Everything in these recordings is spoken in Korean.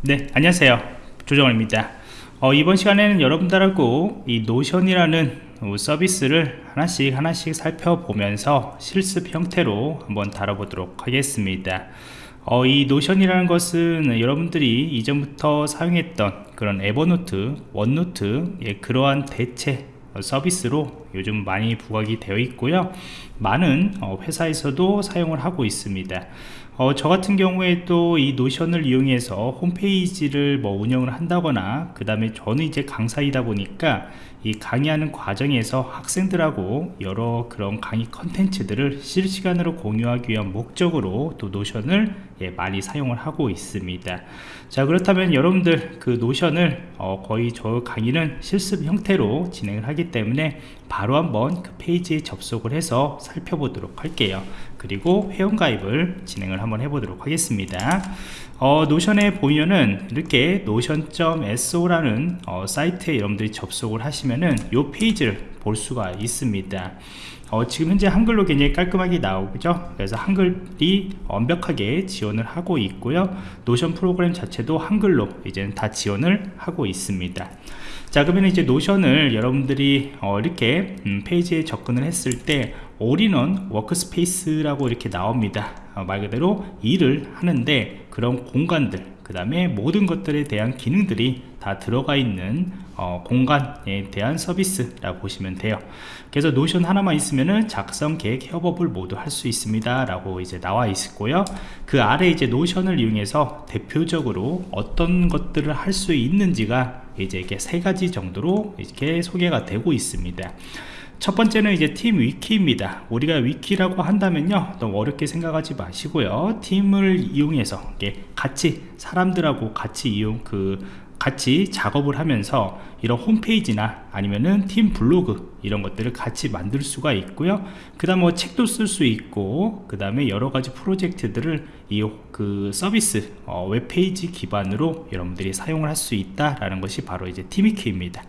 네 안녕하세요. 조정원입니다. 어, 이번 시간에는 여러분들하고 이 노션이라는 서비스를 하나씩 하나씩 살펴보면서 실습 형태로 한번 다뤄보도록 하겠습니다. 어, 이 노션이라는 것은 여러분들이 이전부터 사용했던 그런 에버노트, 원노트 예, 그러한 대체 서비스로 요즘 많이 부각이 되어 있고요. 많은 어, 회사에서도 사용을 하고 있습니다 어, 저 같은 경우에도 이 노션을 이용해서 홈페이지를 뭐 운영을 한다거나 그 다음에 저는 이제 강사이다 보니까 이 강의하는 과정에서 학생들하고 여러 그런 강의 컨텐츠들을 실시간으로 공유하기 위한 목적으로 또 노션을 예, 많이 사용을 하고 있습니다. 자 그렇다면 여러분들 그 노션을 어, 거의 저 강의는 실습 형태로 진행을 하기 때문에 바로 한번 그 페이지에 접속을 해서 살펴보도록 할게요 그리고 회원가입을 진행을 한번 해보도록 하겠습니다. 어, 노션에 보면은 이렇게 Notion.so라는 어, 사이트에 여러분들이 접속을 하시면은 이 페이지를 볼 수가 있습니다. 어, 지금 현재 한글로 굉장히 깔끔하게 나오죠? 그래서 한글이 완벽하게 지원을 하고 있고요. 노션 프로그램 자체도 한글로 이제는 다 지원을 하고 있습니다 자 그러면 이제 노션을 여러분들이 어, 이렇게 음, 페이지에 접근을 했을 때 all-in-one workspace라고 이렇게 나옵니다. 어, 말 그대로 일을 하는데 그런 공간들 그 다음에 모든 것들에 대한 기능들이 다 들어가 있는 어, 공간에 대한 서비스라고 보시면 돼요. 그래서 노션 하나만 있으면은 작성 계획 협업을 모두 할 수 있습니다 라고 이제 나와 있고요. 그 아래 이제 노션을 이용해서 대표적으로 어떤 것들을 할 수 있는지가 이제 이렇게 세 가지 정도로 이렇게 소개가 되고 있습니다. 첫 번째는 이제 팀 위키입니다. 우리가 위키라고 한다면요 너무 어렵게 생각하지 마시고요. 팀을 이용해서 같이 사람들하고 같이 이용 그 같이 작업을 하면서 이런 홈페이지나 아니면은 팀 블로그 이런 것들을 같이 만들 수가 있고요. 그 다음 뭐 책도 쓸 수 있고 그 다음에 여러가지 프로젝트들을 이 그 서비스 어, 웹페이지 기반으로 여러분들이 사용을 할 수 있다라는 것이 바로 이제 티미키입니다.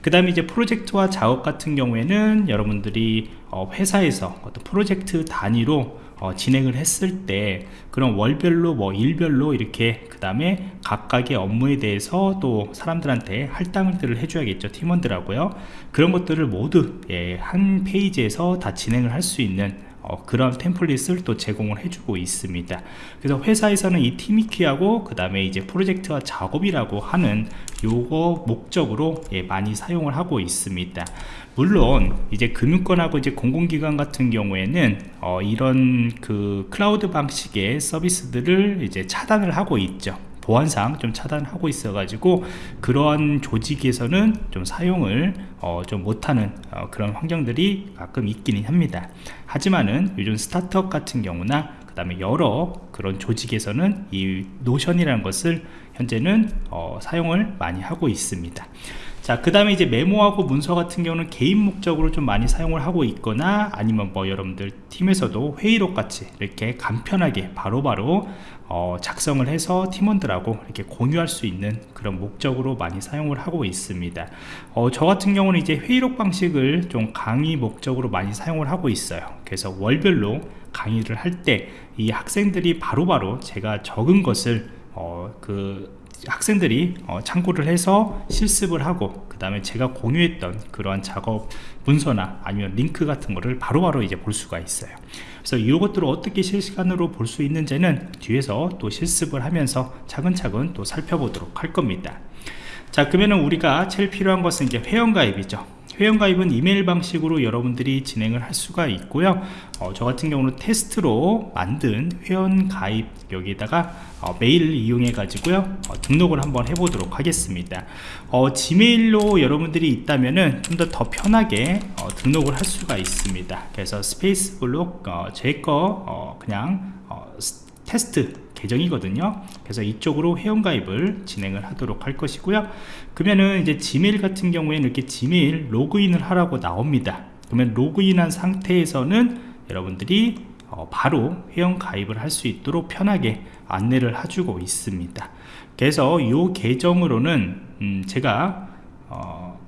그 다음에 이제 프로젝트와 작업 같은 경우에는 여러분들이 어, 회사에서 어떤 프로젝트 단위로 어, 진행을 했을 때 그런 월별로 뭐 일별로 이렇게 그 다음에 각각의 업무에 대해서 또 사람들한테 할당들을 해줘야겠죠 팀원들하고요. 그런 것들을 모두 예, 한 페이지에서 다 진행을 할 수 있는 어, 그런 템플릿을 또 제공을 해주고 있습니다. 그래서 회사에서는 이 티미키하고 그 다음에 이제 프로젝트와 작업이라고 하는 요거 목적으로 예, 많이 사용을 하고 있습니다. 물론 이제 금융권하고 이제 공공기관 같은 경우에는 어, 이런 그 클라우드 방식의 서비스들을 이제 차단을 하고 있죠 보안상 좀 차단하고 있어 가지고 그러한 조직에서는 좀 사용을 어, 좀 못하는 어, 그런 환경들이 가끔 있기는 합니다. 하지만은 요즘 스타트업 같은 경우나 그 다음에 여러 그런 조직에서는 이 노션이라는 것을 현재는 어, 사용을 많이 하고 있습니다 자, 그 다음에 이제 메모하고 문서 같은 경우는 개인 목적으로 좀 많이 사용을 하고 있거나 아니면 뭐 여러분들 팀에서도 회의록 같이 이렇게 간편하게 바로바로 바로 어, 작성을 해서 팀원들하고 이렇게 공유할 수 있는 그런 목적으로 많이 사용을 하고 있습니다. 어, 저 같은 경우는 이제 회의록 방식을 좀 강의 목적으로 많이 사용을 하고 있어요. 그래서 월별로 강의를 할 때 이 학생들이 바로바로 바로 제가 적은 것을 어, 그 학생들이 어, 참고를 해서 실습을 하고 그 다음에 제가 공유했던 그러한 작업 문서나 아니면 링크 같은 거를 바로바로 바로 이제 볼 수가 있어요. 그래서 이것들을 어떻게 실시간으로 볼 수 있는지는 뒤에서 또 실습을 하면서 차근차근 또 살펴보도록 할 겁니다. 자 그러면 우리가 제일 필요한 것은 이제 회원가입이죠 회원가입은 이메일 방식으로 여러분들이 진행을 할 수가 있고요. 어, 저 같은 경우는 테스트로 만든 회원가입 여기다가 어, 메일을 이용해 가지고요 어, 등록을 한번 해보도록 하겠습니다. 어, 지메일로 여러분들이 있다면은 좀 더 더 편하게 어, 등록을 할 수가 있습니다. 그래서 스페이스 블록 어, 제거 그냥 테스트 계정이거든요. 그래서 이쪽으로 회원가입을 진행을 하도록 할 것이고요. 그러면은 이제 지메일 같은 경우에는 이렇게 지메일 로그인을 하라고 나옵니다. 그러면 로그인한 상태에서는 여러분들이 어, 바로 회원 가입을 할 수 있도록 편하게 안내를 해주고 있습니다. 그래서 이 계정으로는 음 제가 어,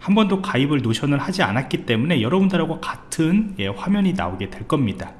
한 번도 가입을 노션을 하지 않았기 때문에 여러분들하고 같은 예, 화면이 나오게 될 겁니다.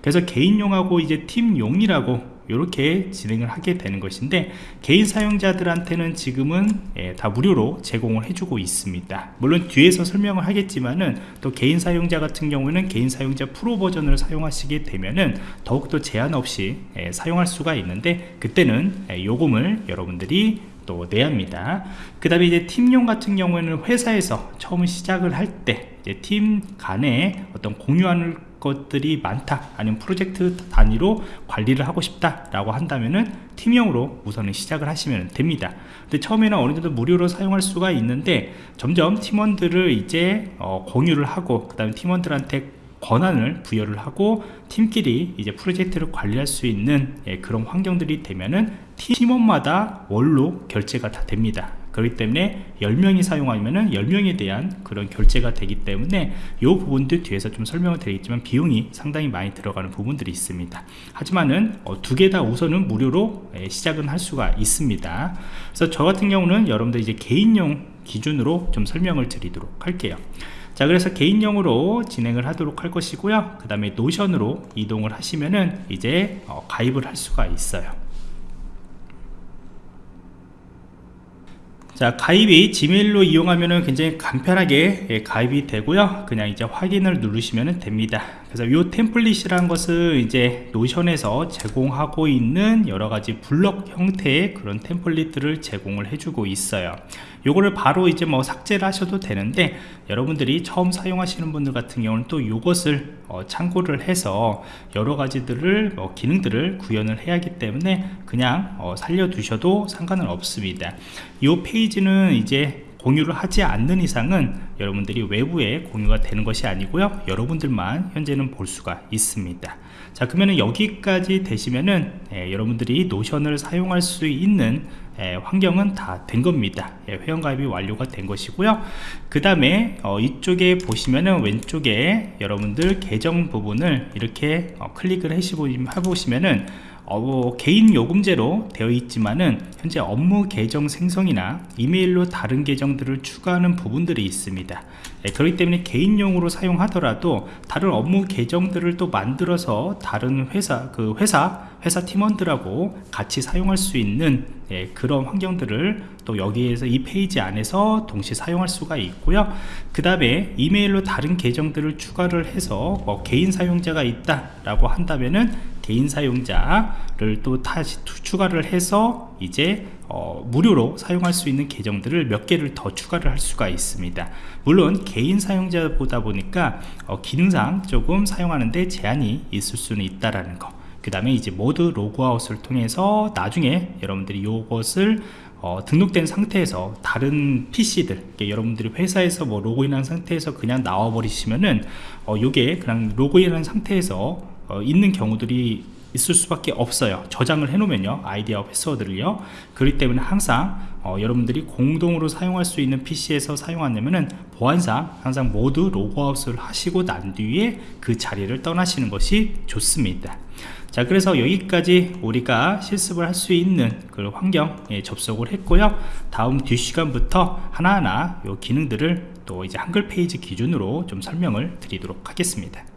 그래서 개인용하고 이제 팀용이라고 이렇게 진행을 하게 되는 것인데 개인 사용자들한테는 지금은 예, 다 무료로 제공을 해주고 있습니다. 물론 뒤에서 설명을 하겠지만은 또 개인 사용자 같은 경우는 개인 사용자 프로 버전을 사용하시게 되면은 더욱더 제한 없이 예, 사용할 수가 있는데 그때는 예, 요금을 여러분들이 또 내야 합니다. 그 다음에 이제 팀용 같은 경우에는 회사에서 처음 시작을 할 때 팀 간에 어떤 공유하는 것들이 많다 아니면 프로젝트 단위로 관리를 하고 싶다 라고 한다면은 팀용으로 우선은 시작을 하시면 됩니다. 근데 처음에는 어느 정도 무료로 사용할 수가 있는데 점점 팀원들을 이제 어, 공유를 하고 그 다음에 팀원들한테 권한을 부여를 하고 팀끼리 이제 프로젝트를 관리할 수 있는 예, 그런 환경들이 되면은 팀원마다 월로 결제가 다 됩니다 그렇기 때문에 10명이 사용하면은 10명에 대한 그런 결제가 되기 때문에 이 부분들 뒤에서 좀 설명을 드리겠지만 비용이 상당히 많이 들어가는 부분들이 있습니다. 하지만은 어, 두개 다 우선은 무료로 예, 시작은 할 수가 있습니다. 그래서 저 같은 경우는 여러분들 이제 개인용 기준으로 좀 설명을 드리도록 할게요. 자 그래서 개인용으로 진행을 하도록 할 것이고요. 그 다음에 노션으로 이동을 하시면은 이제 어, 가입을 할 수가 있어요 자 가입이 지메일로 이용하면 굉장히 간편하게 예, 가입이 되고요. 그냥 이제 확인을 누르시면 됩니다 그래서 이 템플릿이라는 것은 이제 노션에서 제공하고 있는 여러가지 블럭 형태의 그런 템플릿들을 제공을 해주고 있어요. 요거를 바로 이제 뭐 삭제를 하셔도 되는데 여러분들이 처음 사용하시는 분들 같은 경우는 또 이것을 어, 참고를 해서 여러 가지들을 뭐 기능들을 구현을 해야 하기 때문에 그냥 어, 살려 두셔도 상관은 없습니다. 이 페이지는 이제 공유를 하지 않는 이상은 여러분들이 외부에 공유가 되는 것이 아니고요. 여러분들만 현재는 볼 수가 있습니다. 자 그러면 여기까지 되시면은 예, 여러분들이 노션을 사용할 수 있는 예, 환경은 다 된 겁니다. 예, 회원가입이 완료가 된 것이고요. 그 다음에 어, 이쪽에 보시면은 왼쪽에 여러분들 계정 부분을 이렇게 어, 클릭을 해보시면은 어, 뭐 개인 요금제로 되어 있지만은 현재 업무 계정 생성이나 이메일로 다른 계정들을 추가하는 부분들이 있습니다. 예, 그렇기 때문에 개인용으로 사용하더라도 다른 업무 계정들을 또 만들어서 다른 회사 그 회사 회사 팀원들하고 같이 사용할 수 있는 예, 그런 환경들을 또 여기에서 이 페이지 안에서 동시에 사용할 수가 있고요. 그 다음에 이메일로 다른 계정들을 추가를 해서 뭐 개인 사용자가 있다 라고 한다면은 개인 사용자를 또 다시 추가를 해서 이제 어, 무료로 사용할 수 있는 계정들을 몇 개를 더 추가를 할 수가 있습니다 물론 개인 사용자보다 보니까 어, 기능상 조금 사용하는데 제한이 있을 수는 있다라는 거. 그 다음에 이제 모두 로그아웃을 통해서 나중에 여러분들이 이것을 어, 등록된 상태에서 다른 PC들 여러분들이 회사에서 뭐 로그인한 상태에서 그냥 나와 버리시면은 어, 요게 그냥 로그인한 상태에서 어, 있는 경우들이 있을 수밖에 없어요. 저장을 해 놓으면요. 아이디 패스워드를요. 그렇기 때문에 항상 어, 여러분들이 공동으로 사용할 수 있는 PC에서 사용하려면은 보안상 항상 모두 로그아웃을 하시고 난 뒤에 그 자리를 떠나시는 것이 좋습니다. 자 그래서 여기까지 우리가 실습을 할 수 있는 그 환경에 접속을 했고요. 다음 뒷시간부터 하나하나 요 기능들을 또 이제 한글 페이지 기준으로 좀 설명을 드리도록 하겠습니다